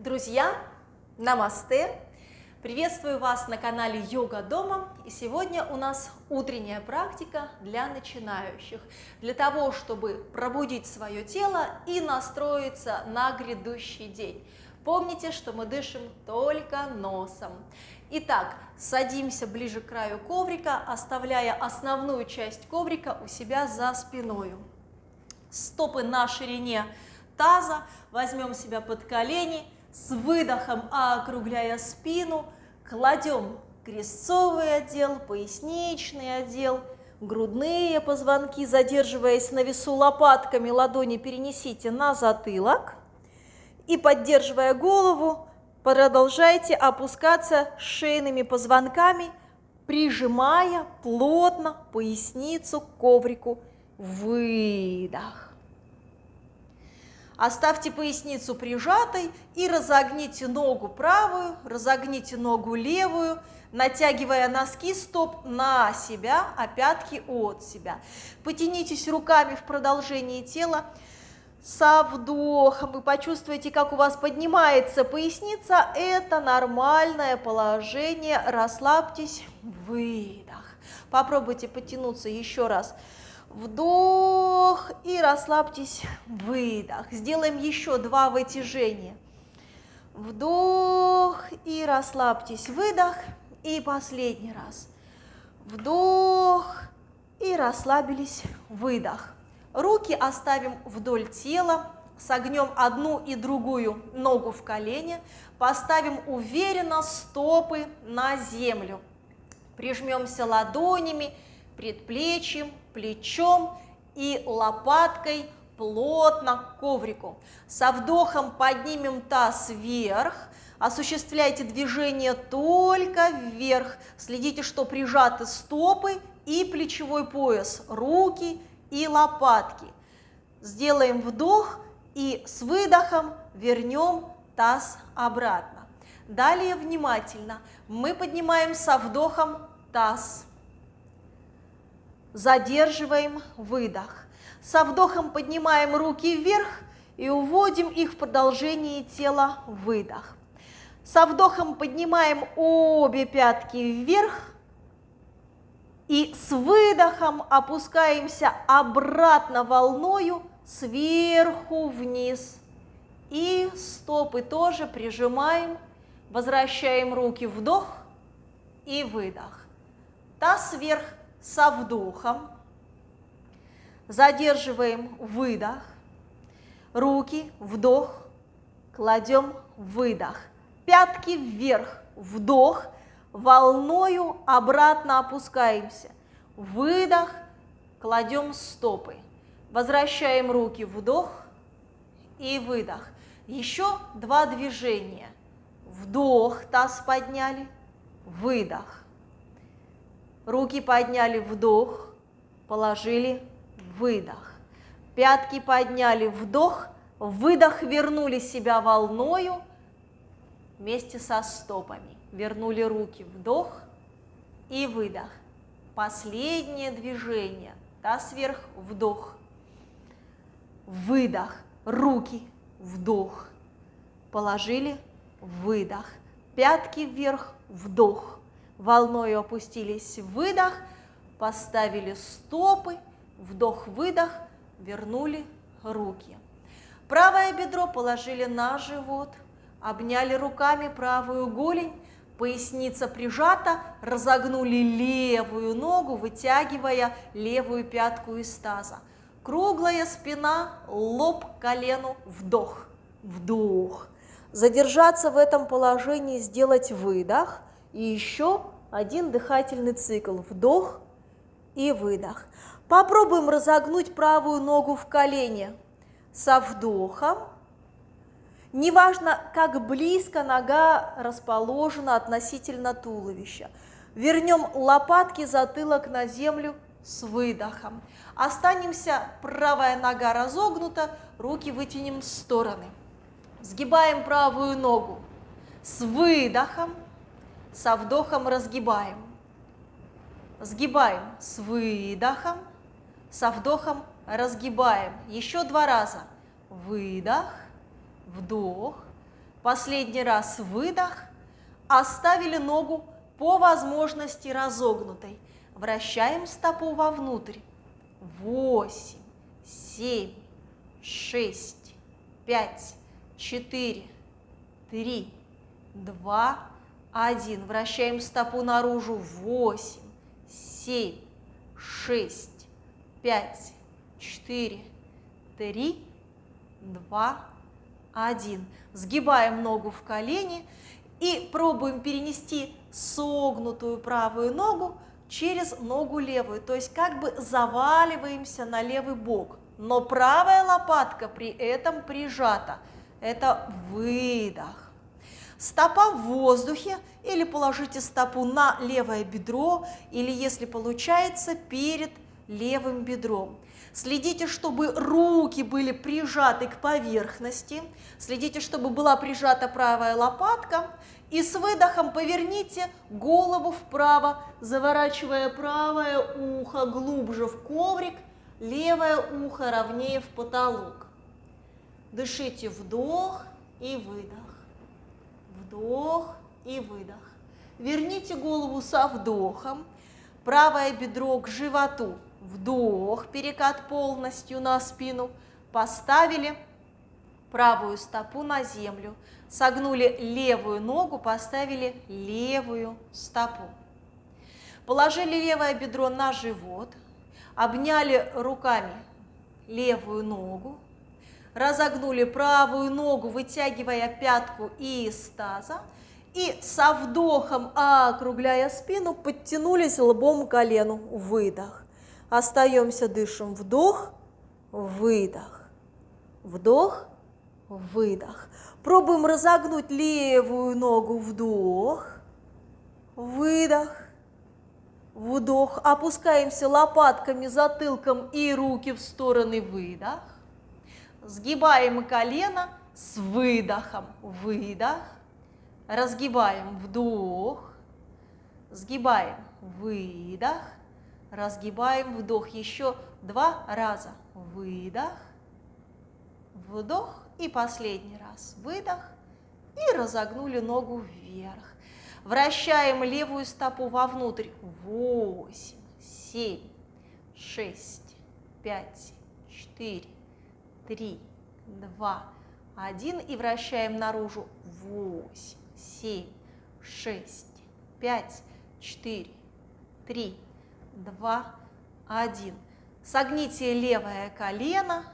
Друзья, намасте! Приветствую вас на канале Йога Дома. И сегодня у нас утренняя практика для начинающих, для того, чтобы пробудить свое тело и настроиться на грядущий день. Помните, что мы дышим только носом. Итак, садимся ближе к краю коврика, оставляя основную часть коврика у себя за спиной. Стопы на ширине таза, возьмем себя под колени, с выдохом округляя спину, кладем крестцовый отдел, поясничный отдел, грудные позвонки, задерживаясь на весу лопатками, ладони перенесите на затылок и, поддерживая голову, продолжайте опускаться шейными позвонками, прижимая плотно поясницу к коврику. Выдох. Оставьте поясницу прижатой и разогните ногу правую, разогните ногу левую, натягивая носки стоп на себя, а пятки от себя. Потянитесь руками в продолжении тела. Со вдохом вы почувствуете, как у вас поднимается поясница. Это нормальное положение. Расслабьтесь. Выдох. Попробуйте потянуться еще раз. Вдох и расслабьтесь. Выдох. Сделаем еще два вытяжения. Вдох и расслабьтесь. Выдох. И последний раз. Вдох и расслабились. Выдох. Руки оставим вдоль тела. Согнем одну и другую ногу в колени. Поставим уверенно стопы на землю. Прижмемся ладонями предплечьем, плечом и лопаткой плотно к коврику. Со вдохом поднимем таз вверх, осуществляйте движение только вверх. Следите, что прижаты стопы и плечевой пояс, руки и лопатки. Сделаем вдох и с выдохом вернем таз обратно. Далее внимательно мы поднимаем со вдохом таз Задерживаем выдох. Со вдохом поднимаем руки вверх и уводим их в продолжении тела выдох. Со вдохом поднимаем обе пятки вверх и с выдохом опускаемся обратно волною сверху вниз. И стопы тоже прижимаем, возвращаем руки вдох и выдох. Таз вверх, со вдохом, задерживаем выдох, руки, вдох, кладем выдох, пятки вверх, вдох, волною обратно опускаемся, выдох, кладем стопы, возвращаем руки, вдох и выдох. Еще два движения. Вдох, таз подняли, выдох. Руки подняли, вдох, положили, выдох. Пятки подняли, вдох, выдох, вернули себя волною вместе со стопами. Вернули руки, вдох и выдох. Последнее движение. Таз вверх, вдох. Выдох. Руки, вдох. Положили, выдох. Пятки вверх, вдох волной опустились, выдох, поставили стопы, вдох-выдох, вернули руки. Правое бедро положили на живот, обняли руками правую голень, поясница прижата, разогнули левую ногу, вытягивая левую пятку из таза. Круглая спина, лоб колену, вдох, вдох. Задержаться в этом положении, сделать выдох – и еще один дыхательный цикл. Вдох и выдох. Попробуем разогнуть правую ногу в колене. Со вдохом. Неважно, как близко нога расположена относительно туловища. Вернем лопатки, затылок на землю с выдохом. Останемся, правая нога разогнута, руки вытянем в стороны. Сгибаем правую ногу с выдохом со вдохом разгибаем. Сгибаем с выдохом, со вдохом разгибаем. Еще два раза. Выдох, вдох, Последний раз выдох. Оставили ногу по возможности разогнутой. Вращаем стопу вовнутрь. Восемь, семь, шесть, пять, четыре, три, два, один. Вращаем стопу наружу. Восемь, семь, шесть, пять, четыре, три, два, один. Сгибаем ногу в колени и пробуем перенести согнутую правую ногу через ногу левую, то есть как бы заваливаемся на левый бок, но правая лопатка при этом прижата. Это выдох. Стопа в воздухе или положите стопу на левое бедро, или если получается, перед левым бедром. Следите, чтобы руки были прижаты к поверхности, следите, чтобы была прижата правая лопатка, и с выдохом поверните голову вправо, заворачивая правое ухо глубже в коврик, левое ухо ровнее в потолок. Дышите вдох и выдох вдох и выдох. Верните голову со вдохом, правое бедро к животу, вдох, перекат полностью на спину, поставили правую стопу на землю, согнули левую ногу, поставили левую стопу. Положили левое бедро на живот, обняли руками левую ногу, разогнули правую ногу, вытягивая пятку из таза, и со вдохом, округляя спину, подтянулись лбом к колену. Выдох. Остаемся, дышим. Вдох, выдох. Вдох, выдох. Пробуем разогнуть левую ногу. Вдох, выдох, вдох. Опускаемся лопатками, затылком и руки в стороны. Выдох. Сгибаем колено с выдохом. Выдох. Разгибаем. Вдох. Сгибаем. Выдох. Разгибаем. Вдох. Еще два раза. Выдох. Вдох. И последний раз. Выдох. И разогнули ногу вверх. Вращаем левую стопу вовнутрь. Восемь, семь, шесть, пять, четыре, три, два, один и вращаем наружу. Восемь, семь, шесть, пять, четыре, три, два, один. Согните левое колено,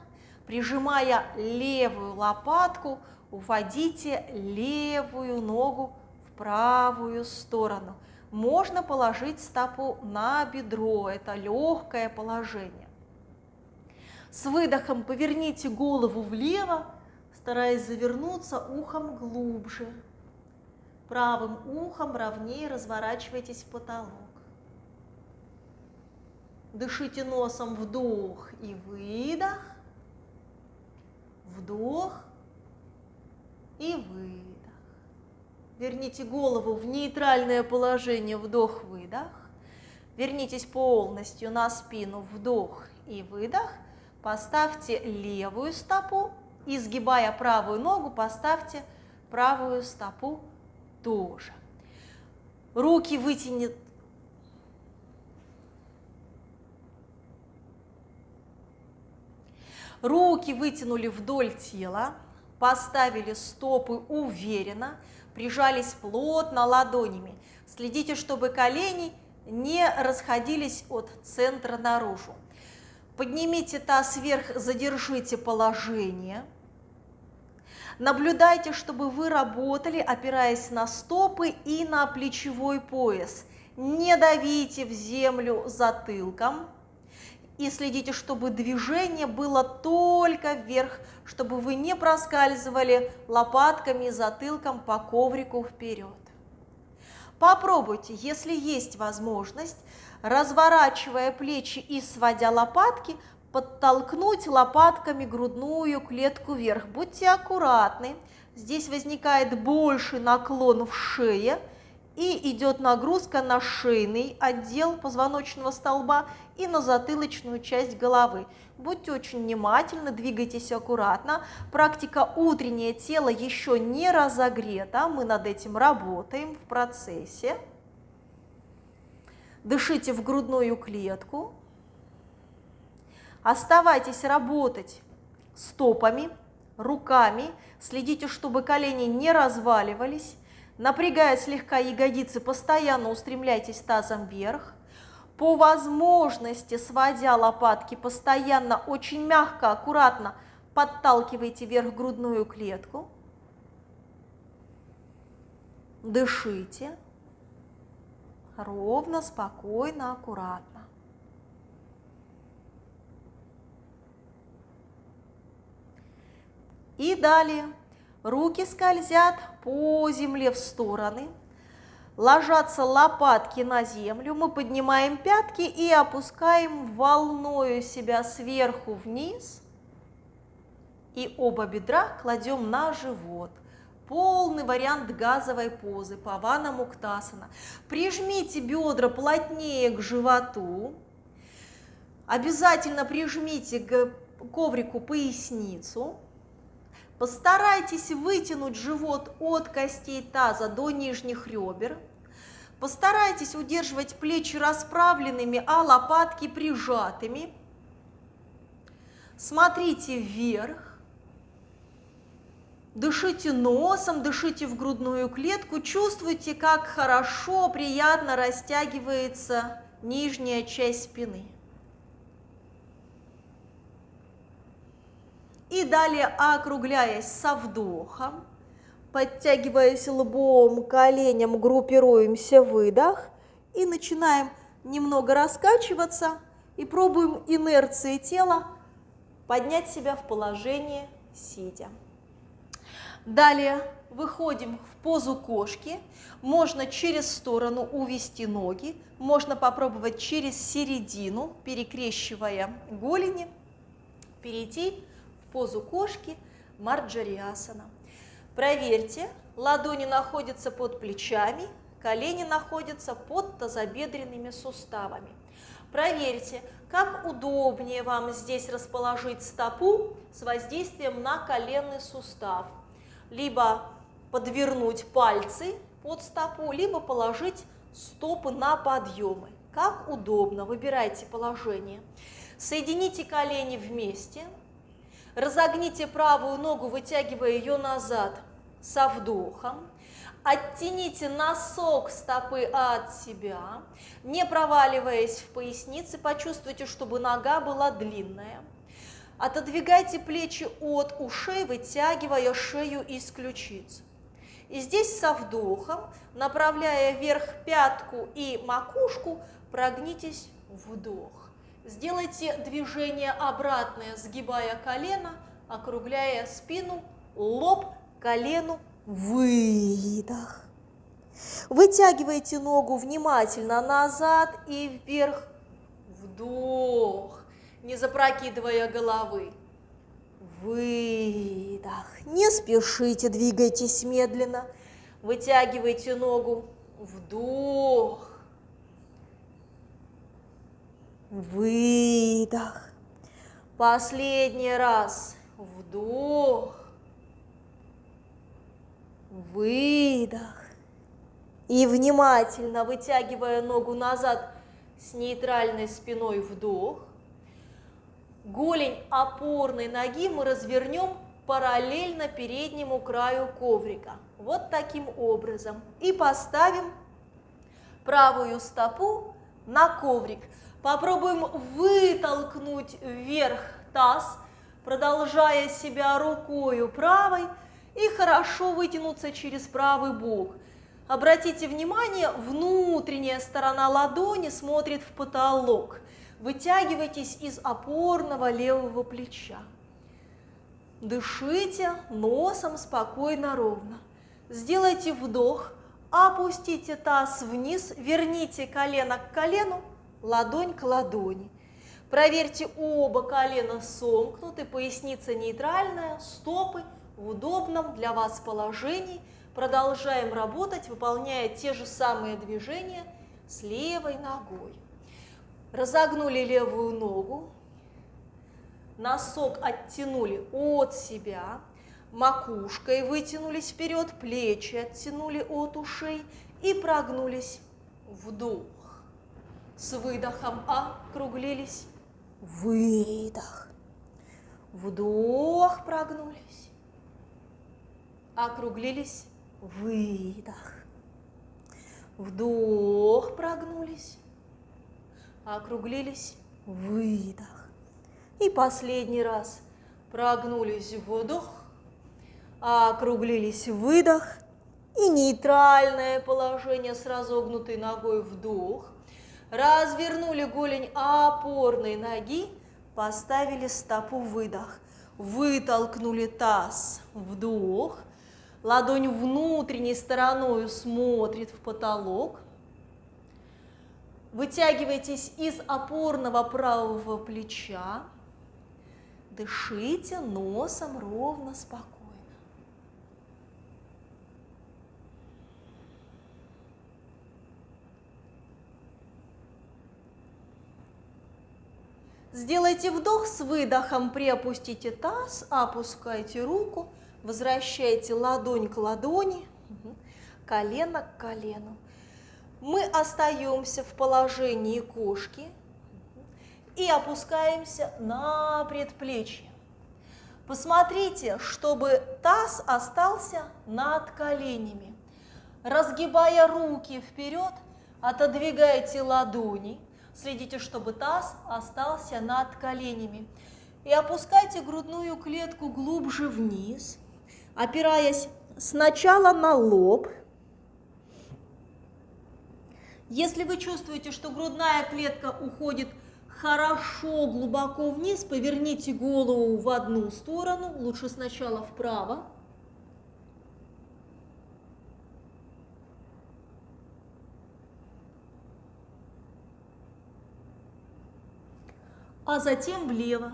прижимая левую лопатку, уводите левую ногу в правую сторону. Можно положить стопу на бедро, это легкое положение. С выдохом поверните голову влево, стараясь завернуться ухом глубже. Правым ухом ровнее разворачивайтесь в потолок. Дышите носом вдох и выдох. Вдох и выдох. Верните голову в нейтральное положение, вдох-выдох. Вернитесь полностью на спину, вдох и выдох. Поставьте левую стопу и, сгибая правую ногу, поставьте правую стопу тоже. Руки вытянет Руки вытянули вдоль тела, поставили стопы уверенно, прижались плотно ладонями. Следите, чтобы колени не расходились от центра наружу. Поднимите таз вверх, задержите положение. Наблюдайте, чтобы вы работали, опираясь на стопы и на плечевой пояс. Не давите в землю затылком. И следите, чтобы движение было только вверх, чтобы вы не проскальзывали лопатками и затылком по коврику вперед. Попробуйте, если есть возможность, разворачивая плечи и сводя лопатки, подтолкнуть лопатками грудную клетку вверх. Будьте аккуратны, здесь возникает больший наклон в шее, И идет нагрузка на шейный отдел позвоночного столба и на затылочную часть головы. Будьте очень внимательны, двигайтесь аккуратно. Практика утреннее тело еще не разогрета, мы над этим работаем в процессе. Дышите в грудную клетку. Оставайтесь работать стопами, руками. Следите, чтобы колени не разваливались. Напрягая слегка ягодицы, постоянно устремляйтесь тазом вверх. По возможности, сводя лопатки, постоянно, очень мягко, аккуратно подталкивайте вверх грудную клетку. Дышите. Ровно, спокойно, аккуратно. И далее руки скользят по земле в стороны, ложатся лопатки на землю, мы поднимаем пятки и опускаем волною себя сверху вниз, и оба бедра кладем на живот. Полный вариант газовой позы, павана муктасана. Прижмите бедра плотнее к животу, обязательно прижмите к коврику поясницу, Постарайтесь вытянуть живот от костей таза до нижних ребер. Постарайтесь удерживать плечи расправленными, а лопатки прижатыми. Смотрите вверх. Дышите носом, дышите в грудную клетку. Чувствуйте, как хорошо, приятно растягивается нижняя часть спины. И далее, округляясь со вдохом, подтягиваясь лбом, коленям, группируемся, выдох. И начинаем немного раскачиваться и пробуем инерцией тела поднять себя в положение сидя. Далее выходим в позу кошки. Можно через сторону увести ноги, можно попробовать через середину, перекрещивая голени, перейти позу кошки Марджариасана. Проверьте, ладони находятся под плечами, колени находятся под тазобедренными суставами. Проверьте, как удобнее вам здесь расположить стопу с воздействием на коленный сустав. Либо подвернуть пальцы под стопу, либо положить стопы на подъемы. Как удобно, выбирайте положение. Соедините колени вместе, Разогните правую ногу, вытягивая ее назад со вдохом. Оттяните носок стопы от себя, не проваливаясь в пояснице, почувствуйте, чтобы нога была длинная. Отодвигайте плечи от ушей, вытягивая шею из ключиц. И здесь со вдохом, направляя вверх пятку и макушку, прогнитесь вдох. Сделайте движение обратное, сгибая колено, округляя спину, лоб, колену, выдох. Вытягивайте ногу внимательно назад и вверх, вдох, не запрокидывая головы. Выдох. Не спешите, двигайтесь медленно. Вытягивайте ногу. Вдох. Выдох. Последний раз. Вдох. Выдох. И внимательно вытягивая ногу назад с нейтральной спиной вдох. Голень опорной ноги мы развернем параллельно переднему краю коврика. Вот таким образом. И поставим правую стопу на коврик. Попробуем вытолкнуть вверх таз, продолжая себя рукою правой и хорошо вытянуться через правый бок. Обратите внимание, внутренняя сторона ладони смотрит в потолок. Вытягивайтесь из опорного левого плеча. Дышите носом спокойно, ровно. Сделайте вдох, опустите таз вниз, верните колено к колену, ладонь к ладони. Проверьте, оба колена сомкнуты, поясница нейтральная, стопы в удобном для вас положении. продолжаем работать, выполняя те же самые движения с левой ногой. Разогнули левую ногу, носок оттянули от себя, макушкой вытянулись вперед, плечи оттянули от ушей и прогнулись. Вдох. С выдохом округлились. Выдох. Вдох, прогнулись. Округлились. Выдох. Вдох, прогнулись. Округлились. Выдох. И последний раз. Прогнулись. Вдох. Округлились. Выдох. И нейтральное положение с разогнутой ногой. Вдох. Развернули голень опорной ноги. Поставили стопу. Выдох. Вытолкнули таз. Вдох. Ладонь внутренней стороной смотрит в потолок. Вытягивайтесь из опорного правого плеча. Дышите носом ровно, спокойно. Сделайте вдох с выдохом, приопустите таз, опускайте руку, возвращайте ладонь к ладони, колено к колену. Мы остаемся в положении кошки и опускаемся на предплечье. Посмотрите, чтобы таз остался над коленями. Разгибая руки вперед, отодвигайте ладони – Следите, чтобы таз остался над коленями. И опускайте грудную клетку глубже вниз, опираясь сначала на лоб. Если вы чувствуете, что грудная клетка уходит хорошо глубоко вниз, поверните голову в одну сторону, лучше сначала вправо. А затем влево.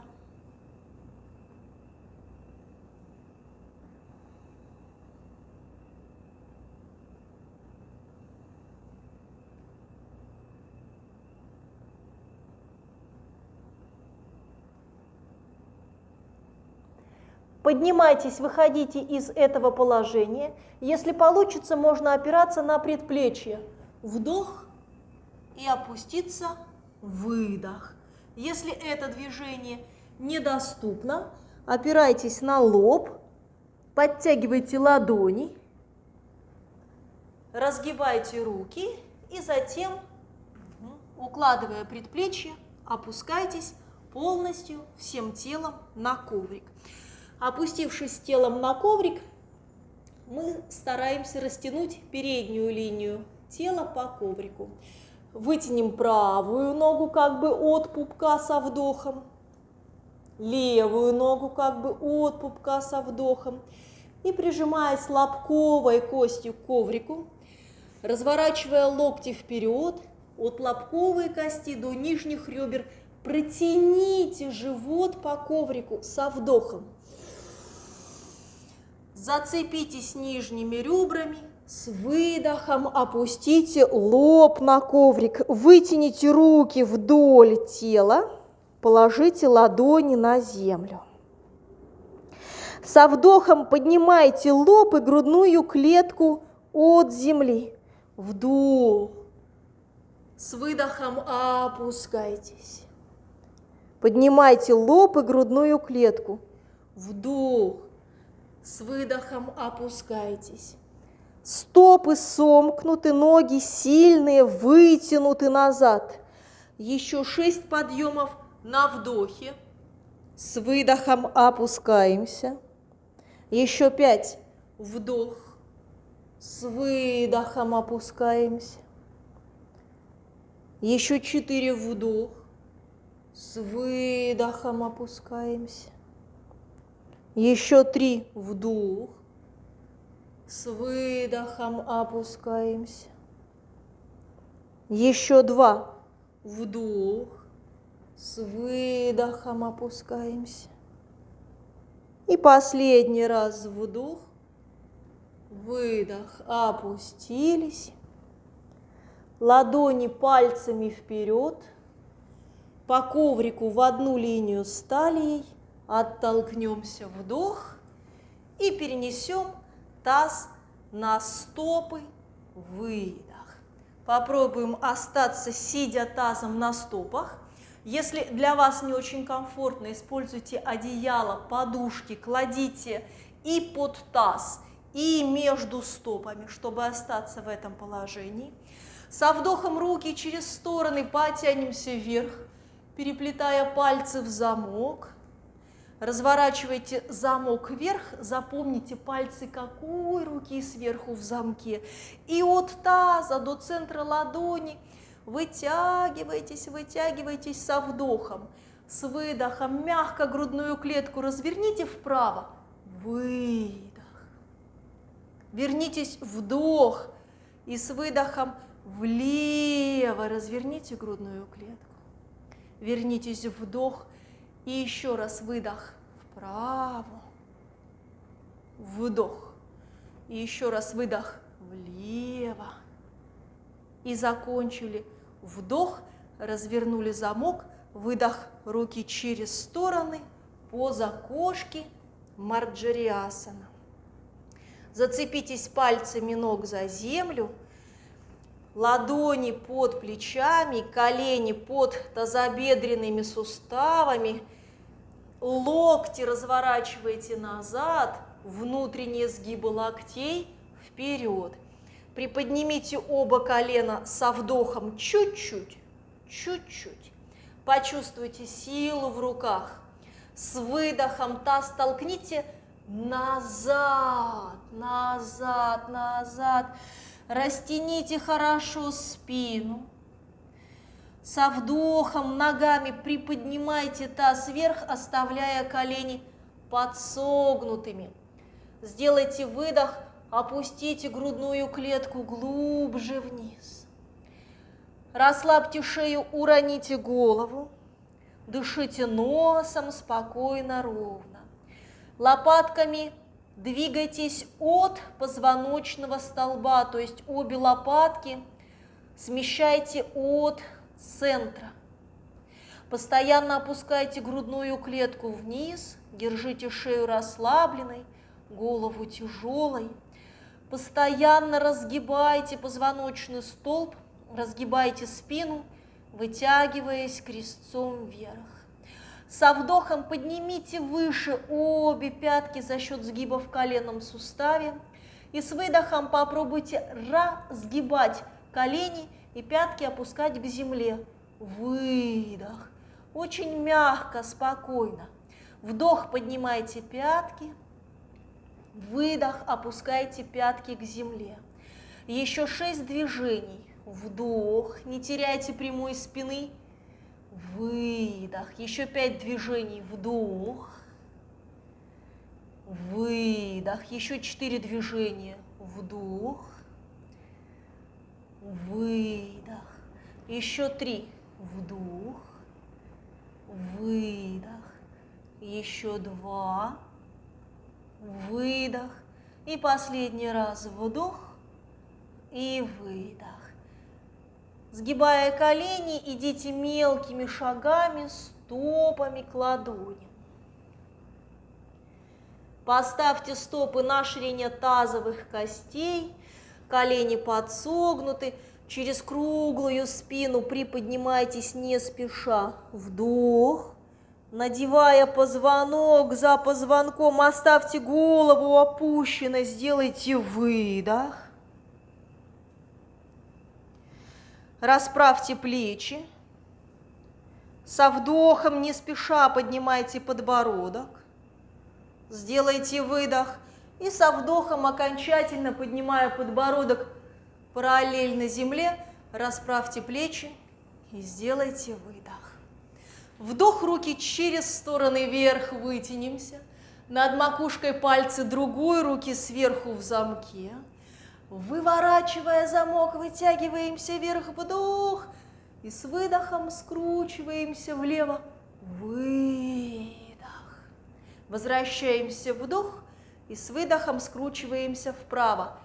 Поднимайтесь, выходите из этого положения. Если получится, можно опираться на предплечье. Вдох и опуститься. Выдох. Если это движение недоступно, опирайтесь на лоб, подтягивайте ладони, разгибайте руки и затем, укладывая предплечье, опускайтесь полностью всем телом на коврик. Опустившись телом на коврик, мы стараемся растянуть переднюю линию тела по коврику. Вытянем правую ногу как бы от пупка со вдохом, левую ногу как бы от пупка со вдохом. И прижимаясь лобковой костью к коврику, разворачивая локти вперед, от лобковой кости до нижних ребер, протяните живот по коврику со вдохом. Зацепитесь нижними ребрами, с выдохом опустите лоб на коврик, вытяните руки вдоль тела, положите ладони на землю. Со вдохом поднимайте лоб и грудную клетку от земли. Вдох. С выдохом опускайтесь. Поднимайте лоб и грудную клетку. Вдох. С выдохом опускайтесь. Стопы сомкнуты, ноги сильные, вытянуты назад. Еще шесть подъемов на вдохе. С выдохом опускаемся. Еще пять. Вдох. С выдохом опускаемся. Еще четыре вдох. С выдохом опускаемся. Еще три вдох. С выдохом опускаемся. Еще два. Вдох. С выдохом опускаемся. И последний раз вдох. Выдох, опустились. Ладони пальцами вперед. По коврику в одну линию с талией. Оттолкнемся, вдох. И перенесем таз на стопы, выдох. Попробуем остаться, сидя тазом на стопах. Если для вас не очень комфортно, используйте одеяло, подушки, кладите и под таз, и между стопами, чтобы остаться в этом положении. Со вдохом руки через стороны потянемся вверх, переплетая пальцы в замок. Разворачивайте замок вверх, запомните пальцы какой руки сверху в замке. И от таза до центра ладони вытягивайтесь, вытягивайтесь со вдохом. С выдохом мягко грудную клетку разверните вправо. Выдох. Вернитесь вдох. И с выдохом влево разверните грудную клетку. Вернитесь вдох и еще раз выдох. Вправо, вдох. И еще раз выдох. Влево. И закончили. Вдох, развернули замок, выдох, руки через стороны, поза кошки, марджариасана. Зацепитесь пальцами ног за землю, ладони под плечами, колени под тазобедренными суставами, локти разворачиваете назад, внутренние сгибы локтей вперед. Приподнимите оба колена со вдохом чуть-чуть, чуть-чуть. Почувствуйте силу в руках. С выдохом таз толкните назад, назад, назад. Растяните хорошо спину. Со вдохом ногами приподнимайте таз вверх, оставляя колени подсогнутыми. Сделайте выдох, опустите грудную клетку глубже вниз. Расслабьте шею, уроните голову. Дышите носом спокойно, ровно. Лопатками двигайтесь от позвоночного столба, то есть обе лопатки смещайте от центра. Постоянно опускайте грудную клетку вниз, держите шею расслабленной, голову тяжелой. Постоянно разгибайте позвоночный столб, разгибайте спину, вытягиваясь крестцом вверх. Со вдохом поднимите выше обе пятки за счет сгиба в коленном суставе. И с выдохом попробуйте разгибать колени и пятки опускать к земле. Выдох. Очень мягко, спокойно. Вдох, поднимайте пятки. Выдох, опускайте пятки к земле. Еще шесть движений. Вдох, не теряйте прямой спины. Выдох. Еще пять движений. Вдох. Выдох. Еще четыре движения. Вдох выдох. Еще три. Вдох, выдох. Еще два. Выдох. И последний раз вдох и выдох. Сгибая колени, идите мелкими шагами, стопами к ладоням. Поставьте стопы на ширине тазовых костей – колени подсогнуты, через круглую спину приподнимайтесь не спеша. Вдох, надевая позвонок за позвонком, оставьте голову опущенной, сделайте выдох. Расправьте плечи. Со вдохом не спеша поднимайте подбородок. Сделайте выдох и со вдохом, окончательно поднимая подбородок параллельно земле, расправьте плечи и сделайте выдох. Вдох руки через стороны вверх, вытянемся. Над макушкой пальцы другой руки сверху в замке. Выворачивая замок, вытягиваемся вверх, вдох. И с выдохом скручиваемся влево, выдох. Возвращаемся, вдох И с выдохом скручиваемся вправо.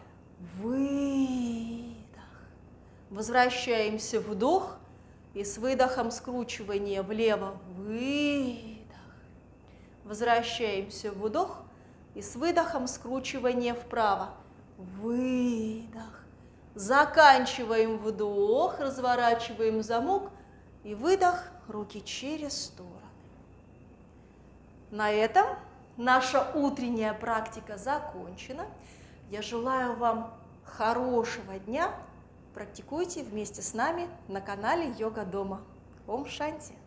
Выдох. Возвращаемся вдох. И с выдохом скручивания влево. Выдох. Возвращаемся вдох. И с выдохом скручивание вправо. Выдох. Заканчиваем вдох, разворачиваем замок и выдох, руки через стороны. На этом наша утренняя практика закончена. Я желаю вам хорошего дня. Практикуйте вместе с нами на канале Йога Дома. Ом Шанти!